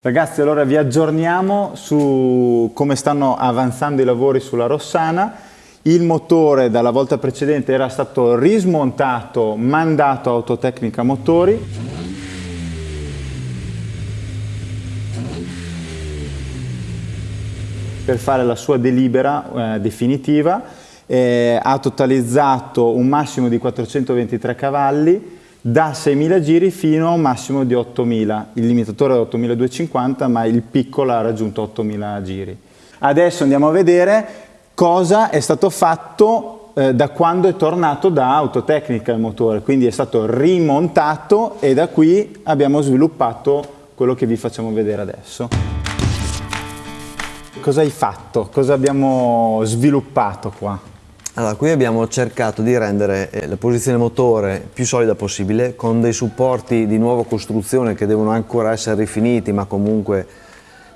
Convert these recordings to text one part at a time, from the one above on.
Ragazzi, allora vi aggiorniamo su come stanno avanzando i lavori sulla Rossana. Il motore dalla volta precedente era stato rismontato, mandato a Autotecnica Motori. per fare la sua delibera eh, definitiva. Eh, ha totalizzato un massimo di 423 cavalli, da 6.000 giri fino a un massimo di 8.000. Il limitatore è 8.250 ma il piccolo ha raggiunto 8.000 giri. Adesso andiamo a vedere cosa è stato fatto eh, da quando è tornato da Autotecnica il motore, quindi è stato rimontato e da qui abbiamo sviluppato quello che vi facciamo vedere adesso. Cosa hai fatto? Cosa abbiamo sviluppato qua? Allora, qui abbiamo cercato di rendere eh, la posizione motore più solida possibile con dei supporti di nuova costruzione che devono ancora essere rifiniti ma comunque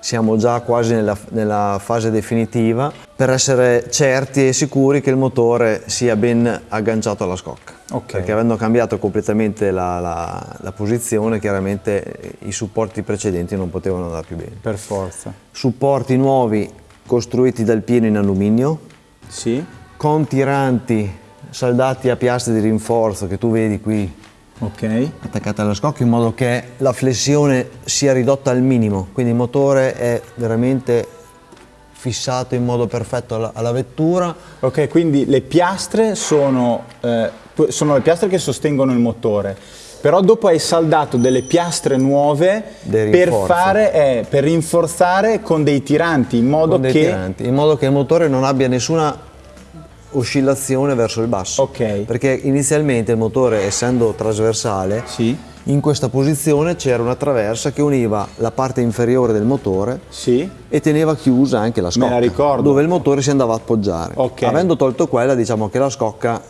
siamo già quasi nella, nella fase definitiva per essere certi e sicuri che il motore sia ben agganciato alla scocca. Okay. Perché avendo cambiato completamente la, la, la, posizione chiaramente eh, i supporti precedenti non potevano andare più bene. Per forza. Supporti nuovi costruiti dal pieno in alluminio. Sì con tiranti saldati a piastre di rinforzo che tu vedi qui okay. attaccate alla scocca in modo che la flessione sia ridotta al minimo. Quindi il motore è veramente fissato in modo perfetto alla, alla vettura. Ok quindi le piastre sono, eh, sono le piastre che sostengono il motore però dopo hai saldato delle piastre nuove per, fare, eh, per rinforzare con dei tiranti in modo, che... tiranti, in modo che il motore non abbia nessuna oscillazione verso il basso. Ok. Perché inizialmente il motore, essendo trasversale, sì. in questa posizione c'era una traversa che univa la parte inferiore del motore sì. e teneva chiusa anche la scocca. Me la ricordo. Dove il motore si andava a appoggiare. Okay. Avendo tolto quella, diciamo che la scocca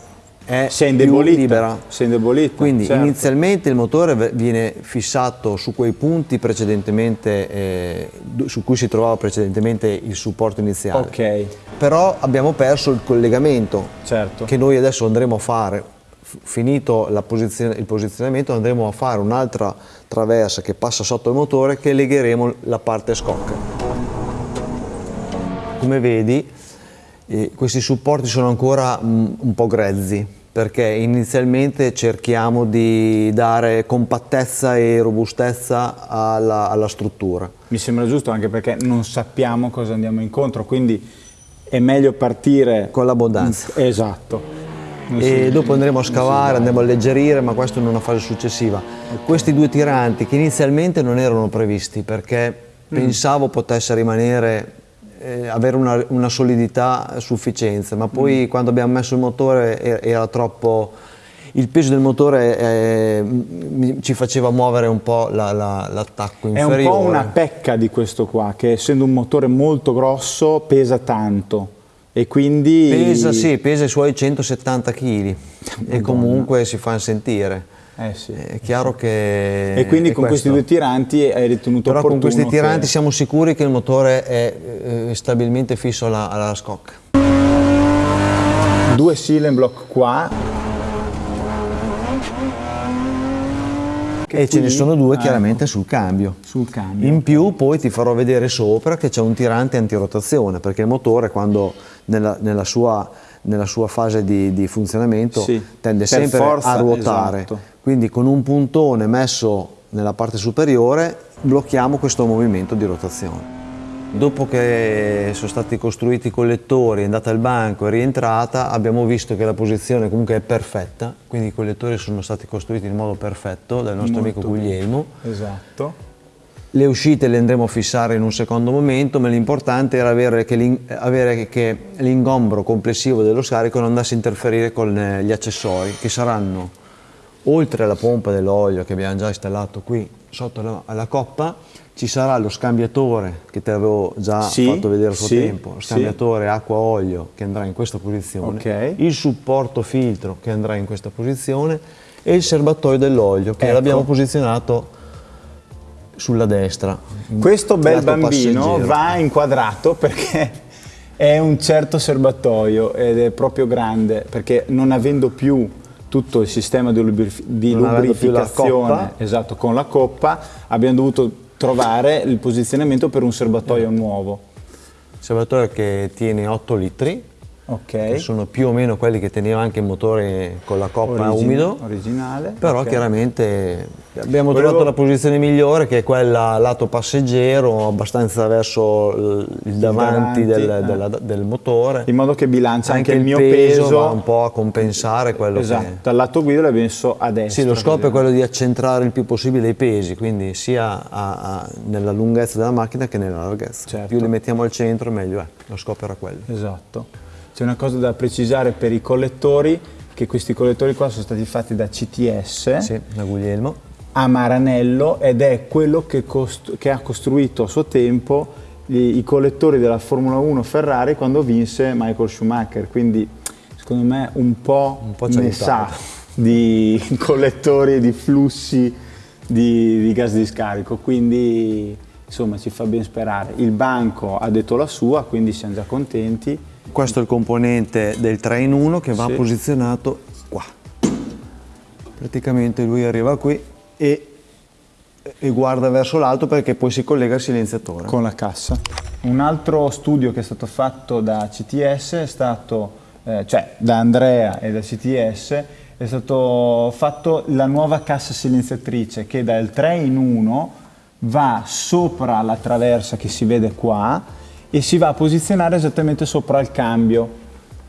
è si è indebolita, libera. Si è indebolita, Quindi certo. inizialmente il motore viene fissato su quei punti precedentemente, eh, su cui si trovava precedentemente il supporto iniziale. Ok. Però abbiamo perso il collegamento certo. che noi adesso andremo a fare. Finito posizione, il posizionamento andremo a fare un'altra traversa che passa sotto il motore che legheremo la parte scocca. Come vedi e questi supporti sono ancora mm, un po' grezzi perché inizialmente cerchiamo di dare compattezza e robustezza alla, alla struttura. Mi sembra giusto anche perché non sappiamo cosa andiamo incontro, quindi è meglio partire... Con l'abbondanza. Esatto. Non e si, dopo andremo a scavare, andremo a alleggerire, ma questo in una fase successiva. Okay. Questi due tiranti che inizialmente non erano previsti perché mm. pensavo potesse rimanere eh, avere una, una, solidità a sufficienza, ma poi mm. quando abbiamo messo il motore era, era troppo il peso del motore eh, ci faceva muovere un po' l'attacco la, la, inferiore. È un po' una pecca di questo qua, che essendo un motore molto grosso pesa tanto e quindi... Pesa, sì, pesa i suoi 170 kg e comunque si fa sentire. Eh sì, è chiaro che e quindi con questo. questi due tiranti hai ritenuto però con questi tiranti che... siamo sicuri che il motore è eh, stabilmente fisso alla, alla scocca due seal block qua e ce ne sono due ah, chiaramente sul cambio. sul cambio. In più poi ti farò vedere sopra che c'è un tirante antirotazione perché il motore quando nella, nella, sua, nella sua, fase di, di funzionamento sì, tende sempre forza, a ruotare. Esatto. Quindi con un puntone messo nella parte superiore blocchiamo questo movimento di rotazione. Dopo che sono stati costruiti i collettori, è andata al banco, è rientrata, abbiamo visto che la posizione comunque è perfetta, quindi i collettori sono stati costruiti in modo perfetto dal nostro Molto amico Guglielmo. Esatto. Le uscite le andremo a fissare in un secondo momento, ma l'importante era avere che l'ingombro complessivo dello scarico non andasse a interferire con eh, gli accessori, che saranno oltre alla pompa dell'olio che abbiamo già installato qui sotto la, alla coppa ci sarà lo scambiatore che ti avevo già sì, fatto vedere a suo sì, tempo, lo scambiatore sì. acqua-olio che andrà in questa posizione, okay. il supporto filtro che andrà in questa posizione e il serbatoio dell'olio che ecco. l'abbiamo posizionato sulla destra. Questo bel bambino passeggero. va inquadrato perché è un certo serbatoio ed è proprio grande perché non avendo più tutto il sistema di, lubrificazione. esatto, con la coppa, abbiamo dovuto trovare il posizionamento per un serbatoio nuovo. Serbatoio che tiene 8 litri, Ok. che sono più o meno quelli che teneva anche il motore con la coppa Origine- umido, Originale. però ok. chiaramente abbiamo Volevo- trovato la posizione migliore che è quella lato passeggero, abbastanza verso il, il davanti, davanti, del, eh. della- del motore. In modo che bilancia anche, anche il mio peso, peso. va un po' a compensare quello esatto, che... dal lato guida l'abbiamo messo a destra. Sì, lo scopo è quello di accentrare il più possibile i pesi, quindi sia a- a- nella lunghezza della macchina che nella larghezza. Certo. Più li mettiamo al centro meglio è, lo scopo era quello. Esatto. C'è una cosa da precisare per i collettori, che questi collettori qua sono stati fatti da CTS Sì, da Guglielmo. a Maranello ed è quello che, che ha costruito a suo tempo i, i collettori della Formula 1 Ferrari quando vinse Michael Schumacher, quindi secondo me un po', Un po' ne sa di collettori e di flussi di, di gas di scarico, quindi insomma ci fa ben sperare. Il banco ha detto la sua, quindi siamo già contenti. Questo è il componente del 3 in 1 che va Sì. posizionato qua. Praticamente lui arriva qui e, e guarda verso l'alto perché poi si collega al silenziatore. con la cassa. Un altro studio che è stato fatto da CTS è stato, eh, cioè da Andrea e da CTS, è stato fatto la nuova cassa silenziatrice che dal 3 in 1 va sopra la traversa che si vede qua e si va a posizionare esattamente sopra il cambio.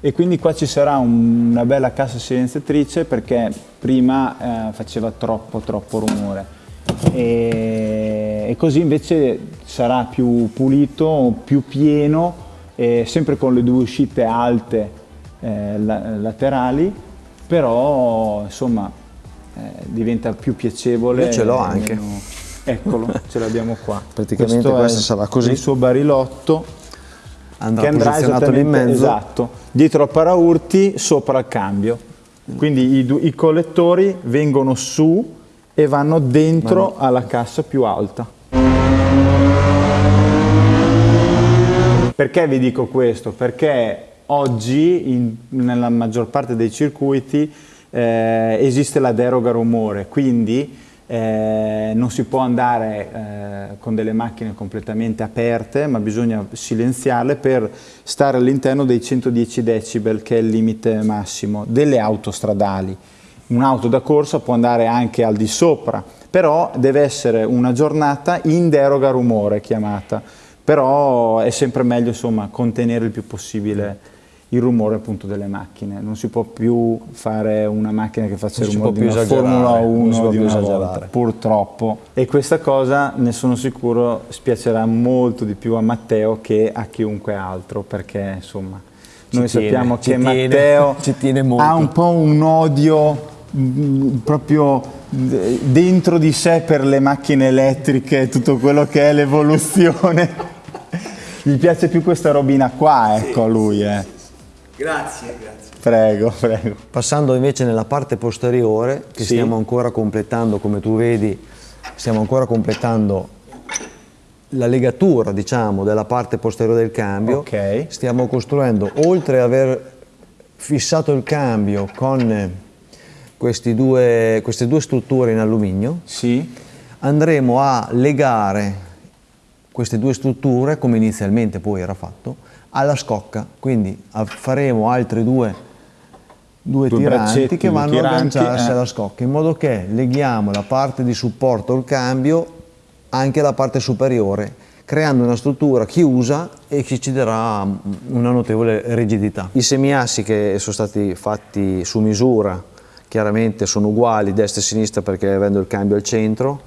E quindi qua ci sarà un- una bella cassa silenziatrice perché prima eh, faceva troppo troppo rumore e, e così invece sarà più pulito, più pieno, e sempre con le due uscite alte eh, la- laterali, però insomma eh, diventa più piacevole. Io ce l'ho anche. meno- Eccolo, ce l'abbiamo qua. Praticamente Questo è questa sarà così. Il suo barilotto Andrà che andrà posizionato in mezzo. esatto, dietro al paraurti, sopra il cambio. Quindi i, i collettori vengono su e vanno dentro alla cassa più alta. Perché vi dico questo? Perché oggi in- nella maggior parte dei circuiti eh, esiste la deroga rumore, quindi eh, non si può andare eh, con delle macchine completamente aperte, ma bisogna silenziarle per stare all'interno dei 110 decibel, che è il limite massimo delle autostradali. Un'auto da corsa può andare anche al di sopra, però deve essere una giornata in deroga rumore chiamata, però è sempre meglio insomma contenere il più possibile il rumore appunto delle macchine, non si può più fare una macchina che faccia il rumore di una Formula non si 1 può di una volta, purtroppo. E questa cosa ne sono sicuro spiacerà molto di più a Matteo che a chiunque altro, perché insomma Ci noi tiene, sappiamo che tiene, Matteo ci tiene molto. ha un po' un odio mm, proprio d- dentro di sé per le macchine elettriche e tutto quello che è l'evoluzione. Gli piace più questa robina qua, ecco a lui, eh. Grazie, grazie. Prego, prego. Passando invece nella parte posteriore, che Sì. stiamo ancora completando, come tu vedi, stiamo ancora completando la legatura, diciamo, della parte posteriore del cambio. Ok. Stiamo costruendo, oltre ad aver fissato il cambio con questi due- queste due strutture in alluminio, Sì, andremo a legare queste due strutture, come inizialmente poi era fatto, alla scocca. Quindi faremo altri due, due Due tiranti che vanno tiranti, a agganciarsi eh. alla scocca, in modo che leghiamo la parte di supporto al cambio anche alla parte superiore, creando una struttura chiusa e che ci darà mm, una notevole rigidità. I semiassi che sono stati fatti su misura chiaramente sono uguali destra e sinistra perché avendo il cambio al centro,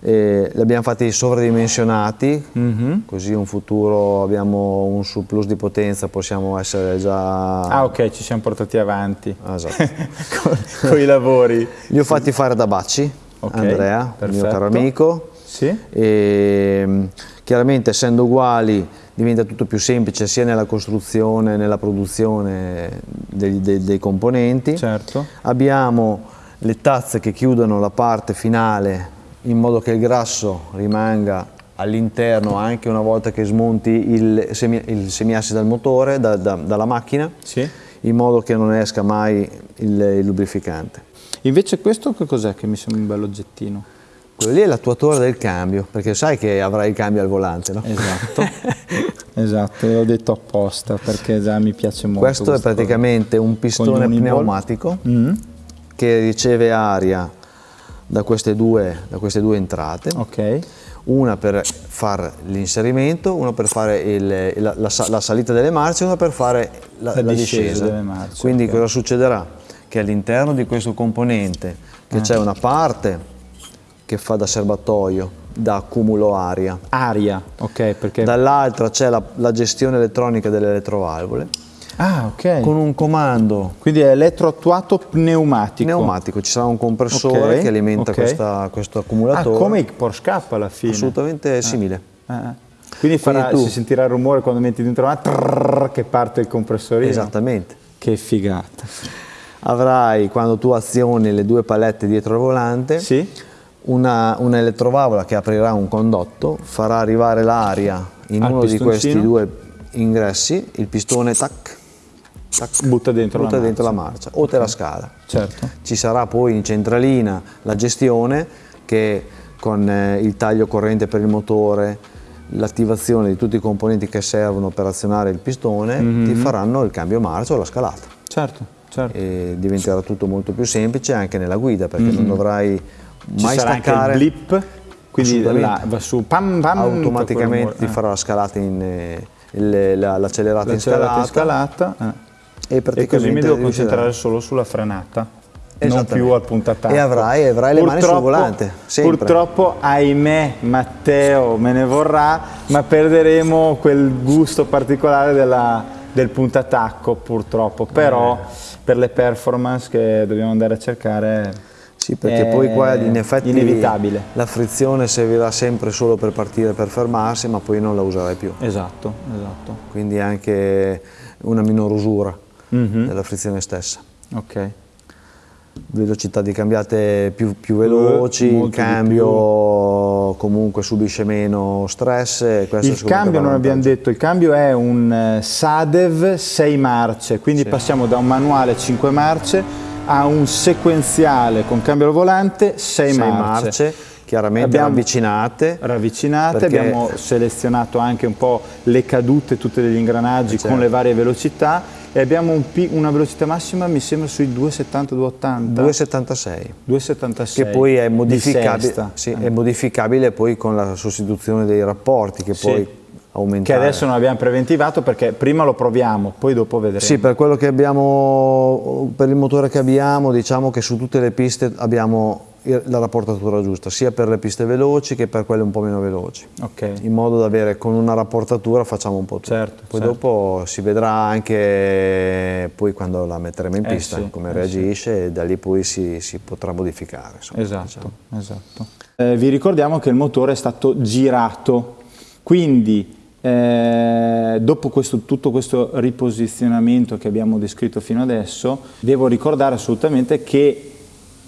eh, li abbiamo fatti sovradimensionati, così in futuro abbiamo un surplus di potenza, possiamo essere già... Ah ok, ci siamo portati avanti Ah, esatto. con i lavori. Li ho fatti fare da Bacci, Ok, Andrea, il mio perfetto. caro amico. Sì? E, mh, chiaramente essendo uguali diventa tutto più semplice sia nella costruzione, nella produzione dei, dei- dei componenti. Certo. Abbiamo le tazze che chiudono la parte finale in modo che il grasso rimanga all'interno anche una volta che smonti il, semi, il semiassi dal motore, da- da- dalla macchina, Sì. in modo che non esca mai il, il lubrificante. Invece questo che cos'è che mi sembra un bel oggettino? Quello lì è l'attuatore del cambio, perché sai che avrai il cambio al volante, no? Esatto, esatto, l'ho detto apposta perché già mi piace molto. Questo è praticamente un pistone pneumatico Mm, che riceve aria da queste due, da queste due entrate, ok, una per fare l'inserimento, una per fare il- la, la la salita delle marce e una per fare la, La discesa marce, Quindi ok. cosa succederà? Che all'interno di questo componente che c'è una parte che fa da serbatoio, da accumulo aria, aria, ok, perché... dall'altra c'è la, la gestione elettronica delle elettrovalvole, Ah, ok. con un comando Quindi è elettroattuato pneumatico. pneumatico, ci sarà un compressore Ok, che alimenta ok. questa- questo Ah, accumulatore. come il Porsche K alla fine. Assolutamente simile. Eh, eh. Quindi, farà- Quindi tu- si sentirà il rumore quando metti dentro la trrrr, che parte il compressorino. Esattamente. Che figata. Avrai, quando tu azioni le due palette dietro il volante, Sì? una, una elettrovalvola che aprirà un condotto, farà arrivare l'aria in Al uno di questi due ingressi, il pistone tac, tac, Butta dentro butta la dentro marcia. la marcia o te la scala. Certo. Ci sarà poi in centralina la gestione che con eh, il taglio corrente per il motore, l'attivazione di tutti i componenti che servono per azionare il pistone, Mhm. ti faranno il cambio marcia o la scalata. Certo, certo. E diventerà tutto molto più semplice anche nella guida perché non dovrai Mhm. Ci mai sarà anche staccare il blip, quindi là va su pam pam automaticamente ti farà la scalata in eh, l'accelerata Eh, in scalata in scalata eh. E e così mi devo concentrare solo sulla frenata non più al puntatacco. E avrai- avrai le mani sul volante, sempre. purtroppo ahimè Matteo me ne vorrà ma perderemo quel gusto particolare della- del puntatacco purtroppo. Però Eh. per le performance che dobbiamo andare a cercare Sì, perché poi qua in effetti inevitabile. la frizione servirà sempre solo per partire, per fermarsi, ma poi non la userai più. esatto esatto. Quindi anche una minor usura Mhm. della frizione stessa. ok Velocità di cambiate più, più veloci, il molto di cambio comunque subisce meno stress. Il cambio non abbiamo detto, il cambio è un eh, Sadev 6 marce, quindi passiamo da un manuale 5 marce a un sequenziale con cambio al volante 6 Sei marce. marce, chiaramente Abbiamo- ravvicinate. Ravvicinate, abbiamo selezionato anche un po' le cadute tutte degli ingranaggi Eh, certo. con le varie velocità e abbiamo un una velocità massima mi sembra sui 270-280. 276 276 che poi è di modificabile, sì, Eh. è modificabile poi con la sostituzione dei rapporti che Sì. poi che aumentare. adesso non abbiamo preventivato perché prima lo proviamo, poi dopo vedremo. Sì, per quello che abbiamo, per il motore che abbiamo, diciamo che su tutte le piste abbiamo la rapportatura giusta, sia per le piste veloci che per quelle un po' meno veloci. Ok. In modo da avere con una rapportatura facciamo un po' tutto. Certo, poi certo. dopo si vedrà anche poi quando la metteremo in Eh pista sì, come eh reagisce e da lì poi si, si potrà modificare. insomma, Esatto, diciamo. esatto. Eh, vi ricordiamo che il motore è stato girato, quindi eh, dopo questo- tutto questo riposizionamento che abbiamo descritto fino adesso, devo ricordare assolutamente che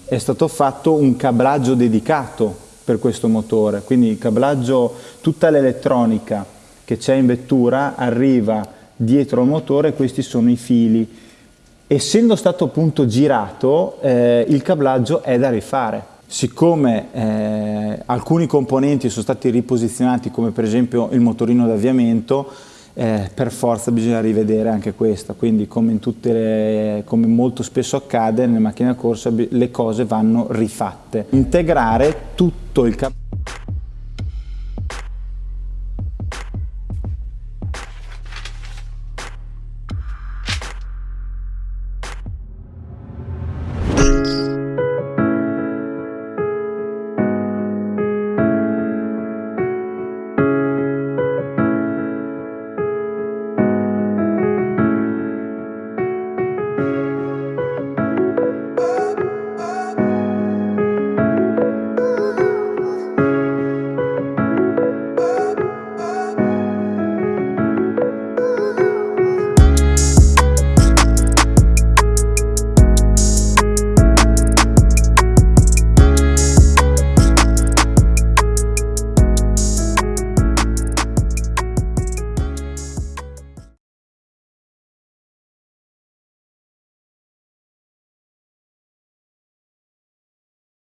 è stato fatto un cablaggio dedicato per questo motore, quindi il cablaggio, tutta l'elettronica che c'è in vettura arriva dietro al motore, questi sono i fili. Essendo stato appunto girato, eh, il cablaggio è da rifare. Siccome eh, alcuni componenti sono stati riposizionati, come per esempio il motorino d'avviamento, eh, per forza bisogna rivedere anche questa. Quindi, come, in tutte le- come molto spesso accade nelle macchine da corsa, le cose vanno rifatte. Integrare tutto il cablaggio